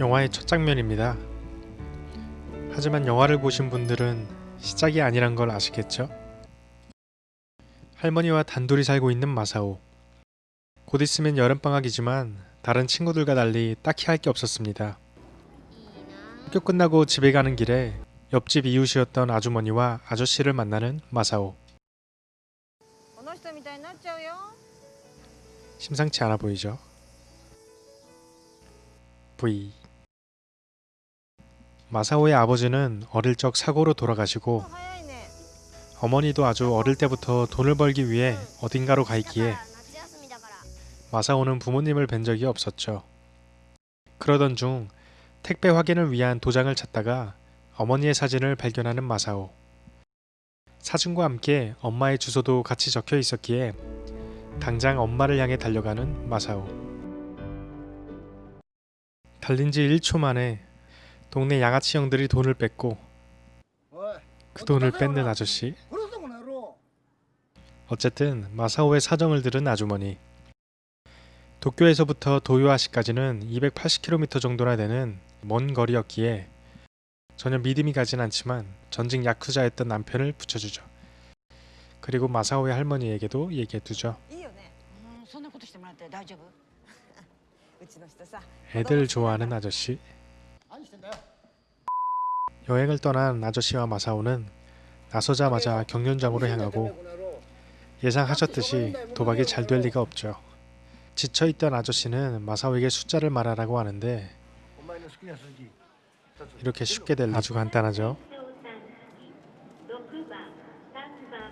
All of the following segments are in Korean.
영화의 첫 장면입니다. 하지만 영화를 보신 분들은 시작이 아니란 걸 아시겠죠? 할머니와 단둘이 살고 있는 마사오. 곧 있으면 여름방학이지만 다른 친구들과 달리 딱히 할 게 없었습니다. 학교 끝나고 집에 가는 길에 옆집 이웃이었던 아주머니와 아저씨를 만나는 마사오. 심상치 않아 보이죠? V 마사오의 아버지는 어릴 적 사고로 돌아가시고 어머니도 아주 어릴 때부터 돈을 벌기 위해 어딘가로 가 있기에 마사오는 부모님을 뵌 적이 없었죠. 그러던 중 택배 확인을 위한 도장을 찾다가 어머니의 사진을 발견하는 마사오. 사진과 함께 엄마의 주소도 같이 적혀 있었기에 당장 엄마를 향해 달려가는 마사오. 달린 지 1초 만에 동네 양아치 형들이 돈을 뺏고 그 돈을 뺏는 아저씨. 어쨌든 마사오의 사정을 들은 아주머니. 도쿄에서부터 도요아시까지는 280km 정도나 되는 먼 거리였기에 전혀 믿음이 가진 않지만 전직 야쿠자였던 남편을 붙여주죠. 그리고 마사오의 할머니에게도 얘기해두죠. 애들 좋아하는 아저씨. 여행을 떠난 아저씨와 마사오는 나서자마자 경륜장으로 향하고 예상하셨듯이 도박이 잘 될 리가 없죠. 지쳐있던 아저씨는 마사오에게 숫자를 말하라고 하는데 이렇게 쉽게 될 아주 간단하죠.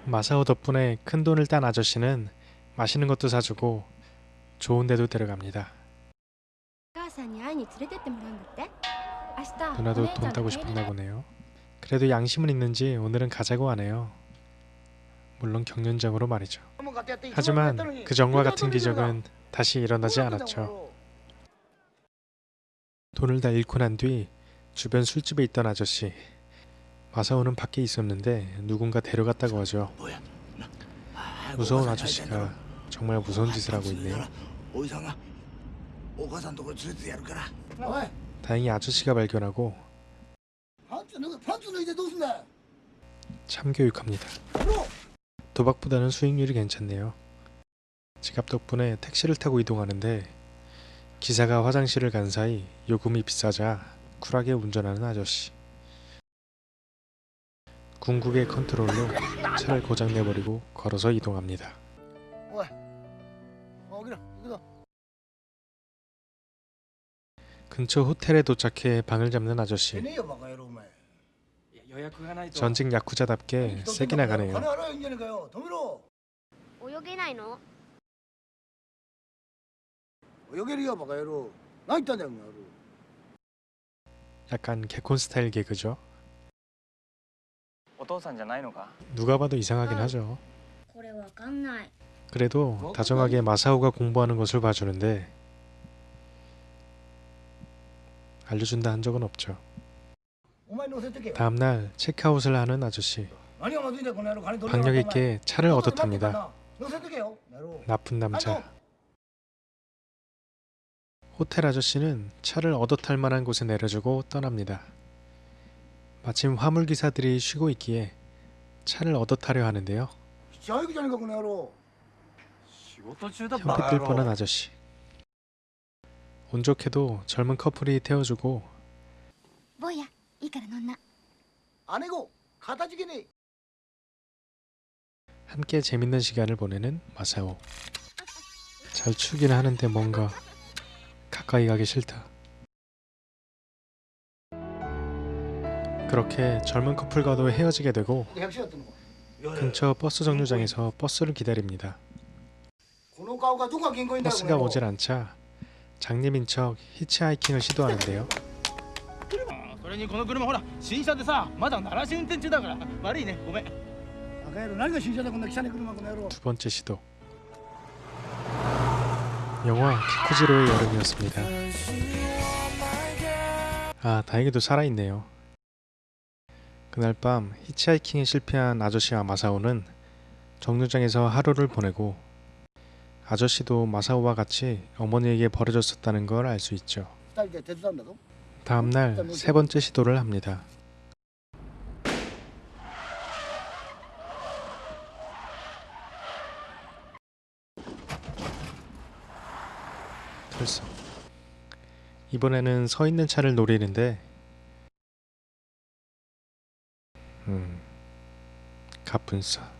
마사오 덕분에 큰 돈을 딴 아저씨는 맛있는 것도 사주고 좋은 데도 데려갑니다. 누나도 돈 따고 싶었나 보네요. 그래도 양심은 있는지 오늘은 가자고 하네요. 물론 경륜적으로 말이죠. 하지만 그 전과 같은 기적은 다시 일어나지 않았죠. 돈을 다 잃고 난 뒤 주변 술집에 있던 아저씨. 마사오는 밖에 있었는데 누군가 데려갔다고 하죠. 무서운 아저씨가 정말 무서운 짓을 하고 있네요 다행히 아저씨가 발견하고 참교육합니다. 도박보다는 수익률이 괜찮네요. 지갑 덕분에 택시를 타고 이동하는데 기사가 화장실을 간 사이 요금이 비싸자 쿨하게 운전하는 아저씨. 궁극의 컨트롤로 차를 고장내버리고 걸어서 이동합니다. 근처 호텔에 도착해 방을 잡는 아저씨. 전직 야쿠자답게 세게 나가네요. 약간 개콘 스타일 개그죠. 누가 봐도 이상하긴 하죠. 아, 뭐, 그래도 다정하게 마사오가 공부하는 것을 봐주는데 알려준다 한 적은 없죠. 다음날 체크아웃을 하는 아저씨. 박력 있게 차를 얻었답니다. 나쁜 남자. 호텔 아저씨는 차를 얻어 탈 만한 곳에 내려주고 떠납니다. 마침 화물기사들이 쉬고 있기에 차를 얻어 타려 하는데요. 형태 뜰 뻔한 아저씨. 운 좋게도 젊은 커플이 태워주고 뭐야, 아내고, 함께 재밌는 시간을 보내는 마사오. 잘 추긴 하는데 뭔가 가까이 가기 싫다. 그렇게 젊은 커플과도 헤어지게 되고 근처 버스 정류장에서 버스를 기다립니다. 버스가 오질 않자 장님인 척 히치하이킹을 시도하는데요. 두 번째 시도. 영화 키쿠지로의 여름이었습니다. 아 다행히도 살아있네요. 그날 밤 히치하이킹에 실패한 아저씨와 마사오는 정류장에서 하루를 보내고 아저씨도 마사오와 같이 어머니에게 버려졌었다는 걸 알 수 있죠. 다음날 세 번째 시도를 합니다. 벌써. 이번에는 서 있는 차를 노리는데. 음 가분싸.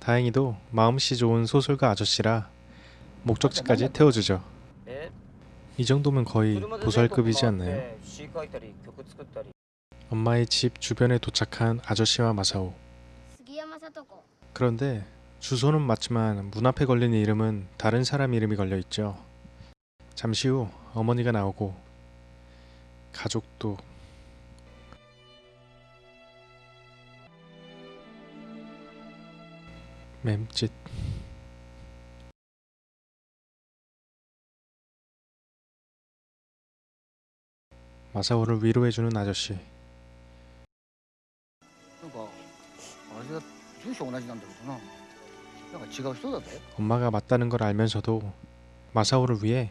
다행히도 마음씨 좋은 소설가 아저씨라 목적지까지 태워주죠. 이 정도면 거의 보살급이지 않나요? 엄마의 집 주변에 도착한 아저씨와 마사오. 그런데 주소는 맞지만 문 앞에 걸린 이름은 다른 사람 이름이 걸려 있죠. 잠시 후 어머니가 나오고 가족도 맴짓. 마사오를 위로해주는 아저씨. 그러니까 아저씨가 2시에 오나 지난다 그러구나. 지갑 쏟아도 엄마가 맞다는 걸 알면서도 마사오를 위해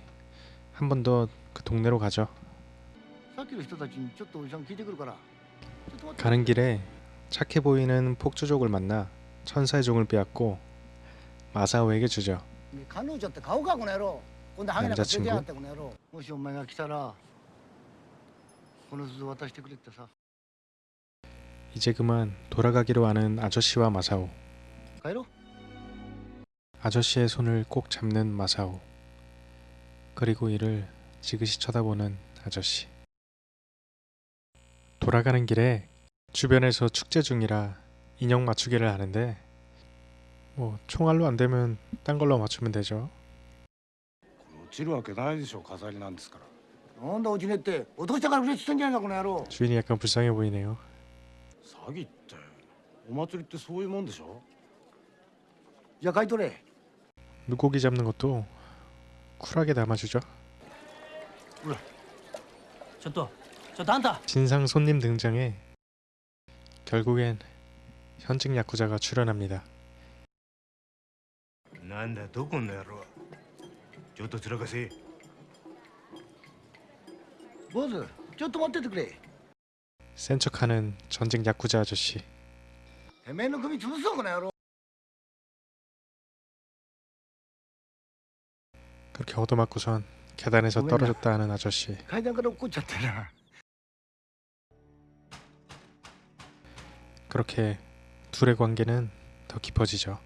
한 번 더 그 동네로 가죠. 가는 길에 착해 보이는 폭주족을 만나 천사의 종을 빼앗고 마사오에게 주죠. 남자친구. 이제 그만 돌아가기로 하는 아저씨와 마사오. 가이로? 아저씨의 손을 꼭 잡는 마사오. 그리고 이를 지그시 쳐다보는 아저씨. 돌아가는 길에 주변에서 축제 중이라 인형 맞추기를 하는데 뭐 총알로 안 되면 딴 걸로 맞추면 되죠. 落ちるわけないでしょ飾りなんですからなんだ落ちねえって落としたから嬉しってんじゃないかこの野郎 주인이 약간 불쌍해 보이네요. 詐欺ってお祭りってそういうもんでしょ 야 가이도래 물고기 잡는 것도 쿨하게 담아주죠. 그래 저또 저도 한다. 진상 손님 등장에 결국엔 현직 야쿠자가 출연합니다. 난다 도군내로 저도 들어가세 뭐지? 저도 못 때도 그래. 센 척하는 전직 야쿠자 아저씨. 대매는 금이 주소 그나로 그렇게 얻어맞고선 계단에서 떨어졌다 하는 아저씨. 그렇게 둘의 관계는 더 깊어지죠.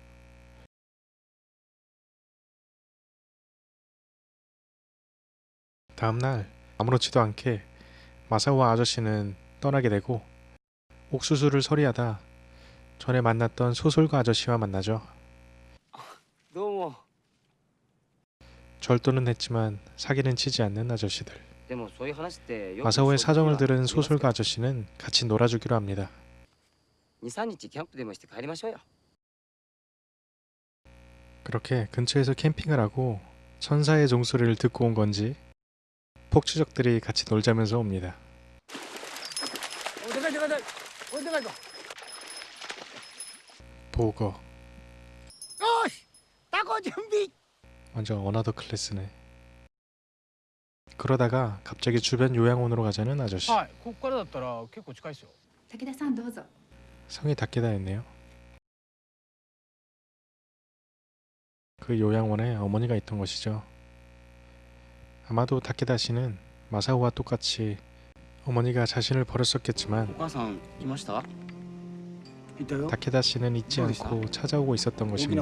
다음날 아무렇지도 않게 마사오와 아저씨는 떠나게 되고 옥수수를 서리하다 전에 만났던 소설가 아저씨와 만나죠. 절도는 했지만 사기는 치지 않는 아저씨들. 마사오의 사정을 들은 소설가 아저씨는 같이 놀아주기로 합니다. 그렇게 근처에서 캠핑을 하고 천사의 종소리를 듣고 온 건지 폭주적들이 같이 놀자면서 옵니다. 보거. 어, 따고 준비. 완전 어나더 클래스네. 그러다가 갑자기 주변 요양원으로 가자는 아저씨. 성이 닦게다였네요. 그 요양원에 어머니가 있던 것이죠. 아마도 닦게다 씨는 마사오와 똑같이 어머니가 자신을 버렸었겠지만 다케다 씨는 잊지 않고 찾아오고 있었던 것입니다.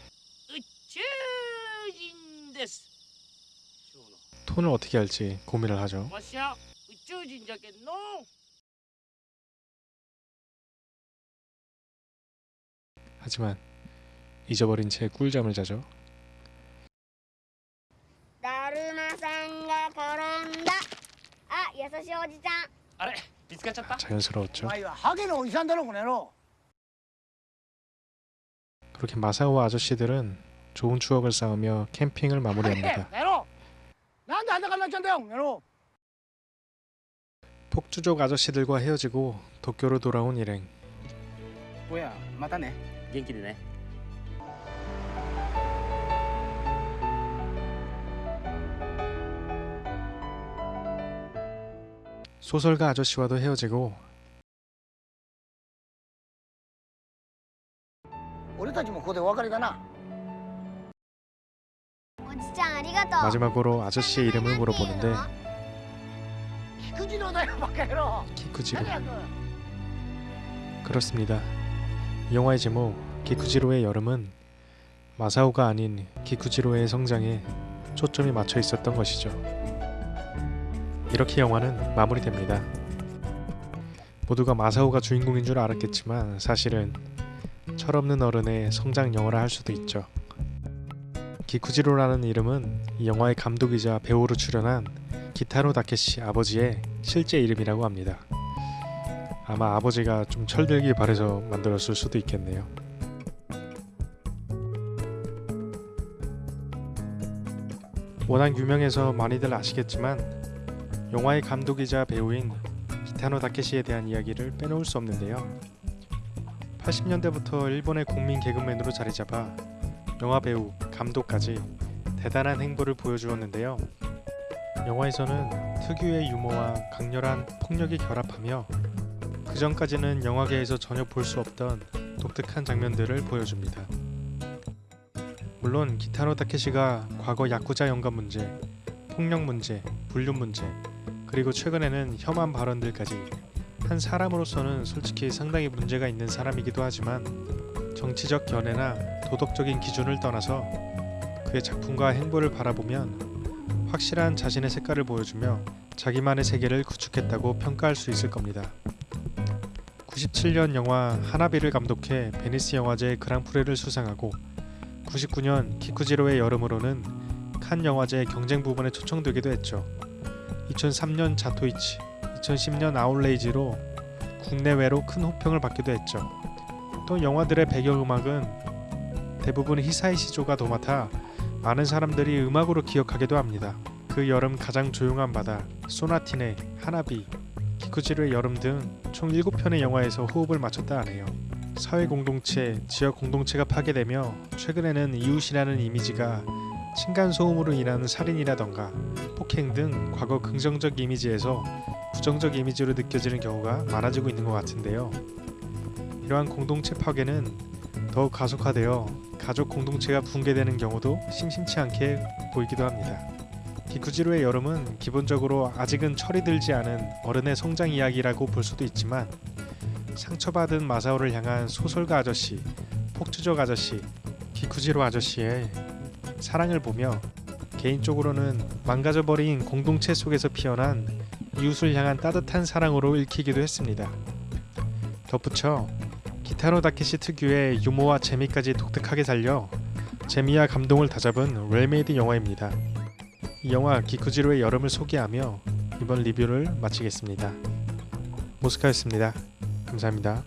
톤을 어떻게 할지 고민을 하죠. 하지만 잊어버린 채 꿀잠을 자죠. 자연스러웠죠. 그렇게 마사오와 아저씨들은 좋은 추억을 쌓으며 캠핑을 마무리합니다. 폭주족 아저씨들과 헤어지고 도쿄로 돌아온 일행. おやまたね元気でね 소설가 아저씨와도 헤어지고 俺たちもここでお別れだな 마지막으로 아저씨의 이름을 물어보는데 키쿠지로 그렇습니다. 영화의 제목 키쿠지로의 여름은 마사오가 아닌 키쿠지로의 성장에 초점이 맞춰 있었던 것이죠. 이렇게 영화는 마무리됩니다. 모두가 마사오가 주인공인 줄 알았겠지만 사실은 철없는 어른의 성장 영화라 할 수도 있죠. 기쿠지로라는 이름은 이 영화의 감독이자 배우로 출연한 기타로 다케시 아버지의 실제 이름이라고 합니다. 아마 아버지가 좀 철들기 바래서 만들었을 수도 있겠네요. 워낙 유명해서 많이들 아시겠지만 영화의 감독이자 배우인 기타노 다케시에 대한 이야기를 빼놓을 수 없는데요. 80년대부터 일본의 국민 개그맨으로 자리잡아 영화 배우, 감독까지 대단한 행보를 보여주었는데요. 영화에서는 특유의 유머와 강렬한 폭력이 결합하며 그 전까지는 영화계에서 전혀 볼 수 없던 독특한 장면들을 보여줍니다. 물론 기타노 타케시가 과거 야쿠자 연관 문제, 폭력 문제, 불륜 문제, 그리고 최근에는 혐한 발언들까지 한 사람으로서는 솔직히 상당히 문제가 있는 사람이기도 하지만 정치적 견해나 도덕적인 기준을 떠나서 그의 작품과 행보를 바라보면 확실한 자신의 색깔을 보여주며 자기만의 세계를 구축했다고 평가할 수 있을 겁니다. 97년 영화 하나비를 감독해 베니스 영화제 그랑프리를 수상하고 99년 키쿠지로의 여름으로는 칸 영화제 경쟁 부분에 초청되기도 했죠. 2003년 자토이치, 2010년 아울레이지로 국내외로 큰 호평을 받기도 했죠. 또 영화들의 배경음악은 대부분 히사이 시조가 도맡아 많은 사람들이 음악으로 기억하기도 합니다. 그 여름 가장 조용한 바다, 소나티네, 하나비, 기쿠지로의 여름 등 총 7편의 영화에서 호흡을 맞췄다 하네요. 사회 공동체, 지역 공동체가 파괴되며 최근에는 이웃이라는 이미지가 층간 소음으로 인한 살인이라던가 폭행 등 과거 긍정적 이미지에서 부정적 이미지로 느껴지는 경우가 많아지고 있는 것 같은데요. 이러한 공동체 파괴는 더욱 가속화되어 가족 공동체가 붕괴되는 경우도 심심치 않게 보이기도 합니다. 기쿠지로의 여름은 기본적으로 아직은 철이 들지 않은 어른의 성장 이야기라고 볼 수도 있지만 상처받은 마사오를 향한 소설가 아저씨, 폭주족 아저씨, 기쿠지로 아저씨의 사랑을 보며 개인적으로는 망가져버린 공동체 속에서 피어난 이웃을 향한 따뜻한 사랑으로 읽히기도 했습니다. 덧붙여 기타노 다케시 특유의 유머와 재미까지 독특하게 살려 재미와 감동을 다 잡은 well-made 영화입니다. 이 영화 기쿠지로의 여름을 소개하며 이번 리뷰를 마치겠습니다. 모스카였습니다. 감사합니다.